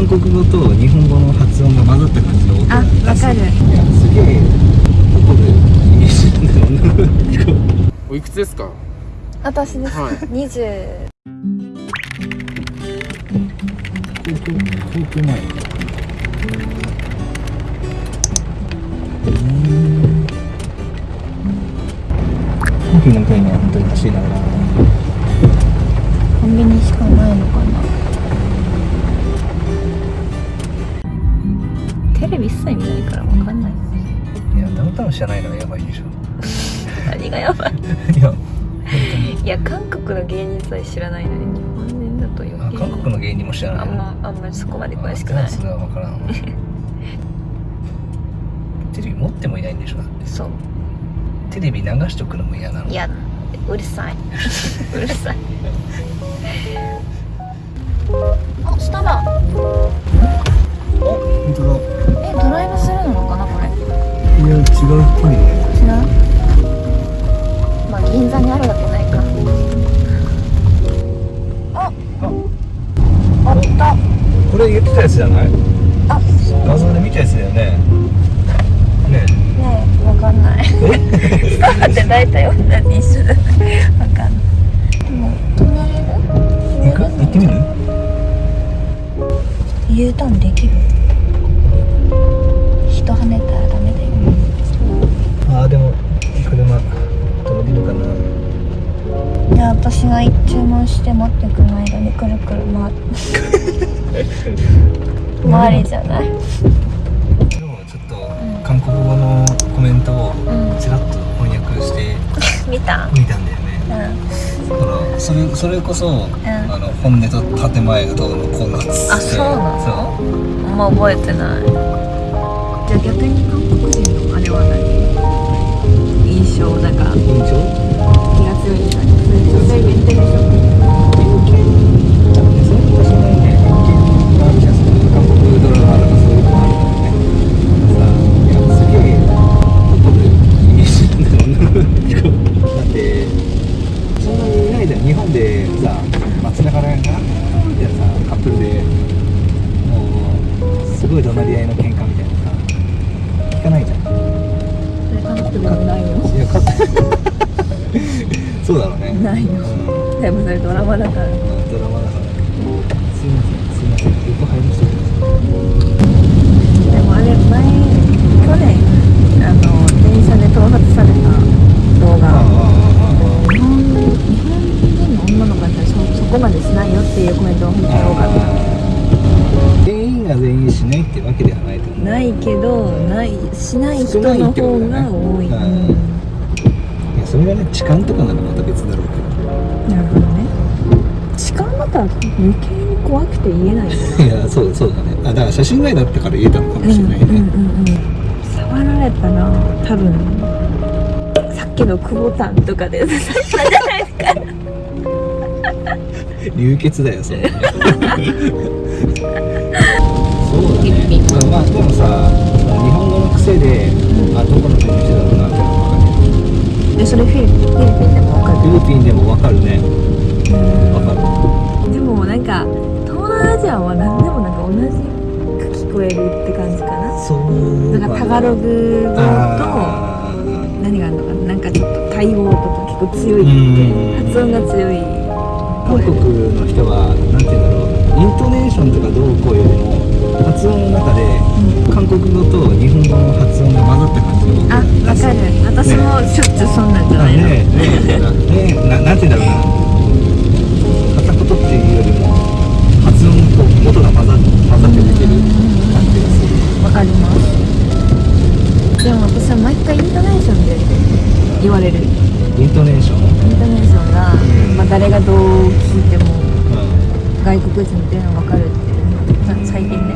韓国語と日本語の発音が混ざった感じの音あわかる。いやすげえ怒るイメージだよなおいくつですか？私です、はい。20高校高校前。うん。コーヒー飲みたいな本当に欲しいなコンやダウンタウン知らないのがやばいでしょ。何がやばい。いや いや韓国の芸人さえ知らないのに日本人だと余あ計韓国の芸人も知らないあんまあんまりそこまで詳しくない。それは分からん テレビ持ってもいないんでしょそう。テレビ流しとくのも嫌なの。いやうるさい。うるさい。あ下だ。あ本当だ。えドライブス違うっぽい違う。まあ銀座にあるわけないか。ああったこれ言ってたやつじゃないあ画像で見たやつだよねねねえわかんないえだって大体同じ一緒だわかんないでも止めれる行く行ってみる U ターンできる人跳ねたああでも車。止めれるかな。いや私が注文して待ってくる間にくるくる回 回りじゃない？でもちょっと韓国語のコメントをうん。ちらっと翻訳して見た？見たんだよね。うん。だからそれそれこそ、あの本音と建前がどうのこうのっつってあそうなの？そあんま覚えてない。じゃあ逆に韓国人のあれは何？印象なんか印象そうだろうね。ないよ。うん。でもそれドラマだから。ドラマだから。すいません。すいません。横入りましたでもあれ前去年あの電車で盗撮された動画。ああああ日本人の女の子だったらそそこまでしないよっていうコメントが本当に多かっ全員が全員しないってわけではないと思う。たないけどないしない人の方が多い、それがね痴漢とかならまた別だろうけなるほどね。痴漢だったら余計に怖くて言えない いやそうそうだね。あだから写真外だったから言えたのかもしれないね、うんうんうん。うん触られたら多分さっきの久保タンとかで刺したん。じゃないですか流血だよそんなねそうだねまあでもさ日本語の癖で、あどこの国の人だろうるでそれフィリピンでも分かるフィリピンでも分かるね。分かる。でもなんか東南アジアは何でもなんか同じく聞こえるって感じかな。そうなんかタガログ語と何があるのかな。なんかちょっとタイ語とか結構強いうん。って発音が強い。韓国の人はなんて言うんだろうイントネーションとかどうこうよりも発音の中で韓国語と日本語の発音が混ざった感じをあわかる。私もしょっちゅうそんなんじゃないの、ね。えね。えね。えななんて言うんだろうな。片言っていうよりも発音と音が混ざ混ざって出てる感じがする。わかります。でも私は毎回イントネーションで言われる。インイントネーション、うん、トネーションが、ん。まあ、誰がどう聞いても外国人っていうのがわかるっていうさ最近ね。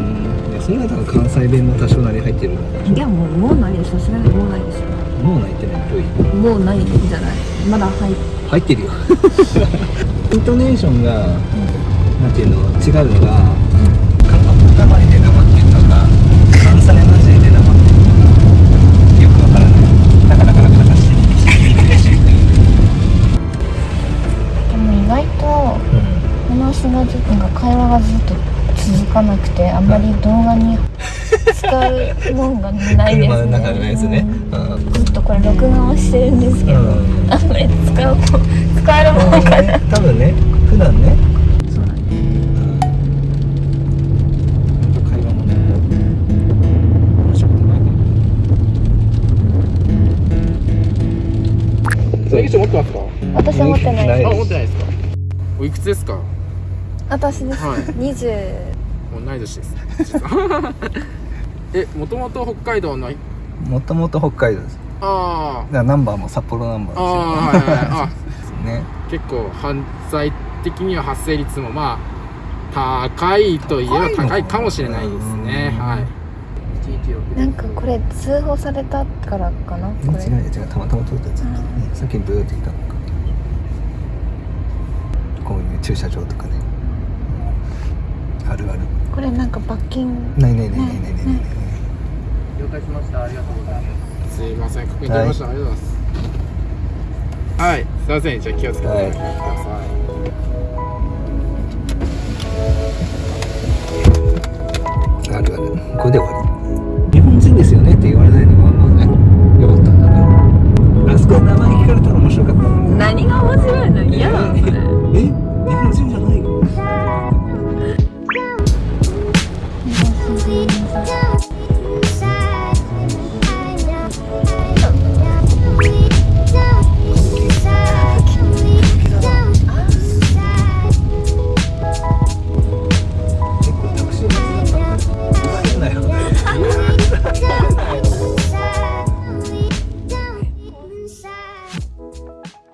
いやそれだったら関西弁も多少なり入ってる。いやもうもうないでしょさすがにもうないでしょもう泣いてないといもうないんじゃない？まだ入っ入ってるよ。イントネーションが、なんていうの？違うのが、話がずっと会話がずっと続くかなくてあんまり動画に使うもんがないですね。車の中でないですね。うん。ずっとこれ録画をしてるんですけど、うん。あんまり使う使えるもんかな多分ね普段ね。私は持ってないないあ持ってないですか？おいくつですか？私です、はい。20同い年です。実は。えもともと北海道の。もともと北海道です。あだからナンバーも札幌ナンバああーあはいはいはい。あ。で すね。結構犯罪的には発生率もまあ高いといえば高いかもしれないですね。うんはい。なんかこれ通報されたからかな？これ違う違う。たまたま撮ったやつさっきブーって言ったのか。こういう駐車場とかねあるある。これなんか罰金。ないないないないないない了解しました。ありがとうございます。すいません。確認取りました、はい、ありがとうございます。はい。すいません。じゃあ気をつけてください、はい、これで終わり。日本人ですよねって言われないのがまね。よかったんだね。あそこ名前聞かれたら面白かった何が面白いの？嫌なの